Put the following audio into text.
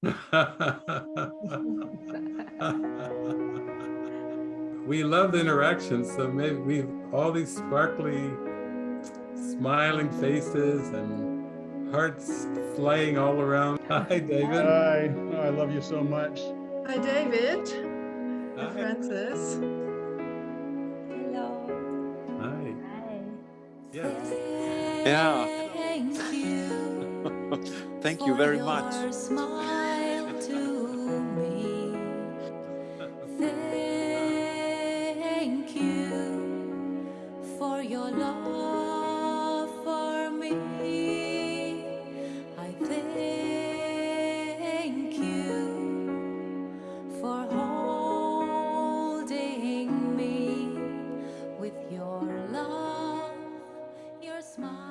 we love the interaction, so maybe we have all these sparkly, smiling faces and hearts flying all around. Hi, David. Hi, oh, I love you so much. Hi, David. Hi. Hi, Francis. Hello. Hi. Hi. Yes. Yeah. Thank you very much. Smile. Thank you for your love for me. I thank you for holding me with your love, your smile.